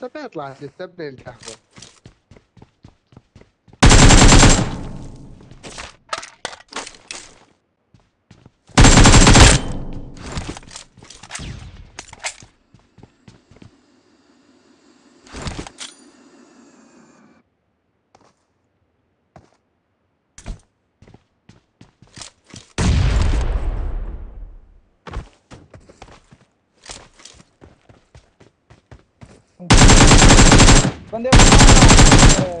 هسه بيطلع الثبين تحته Quando eu...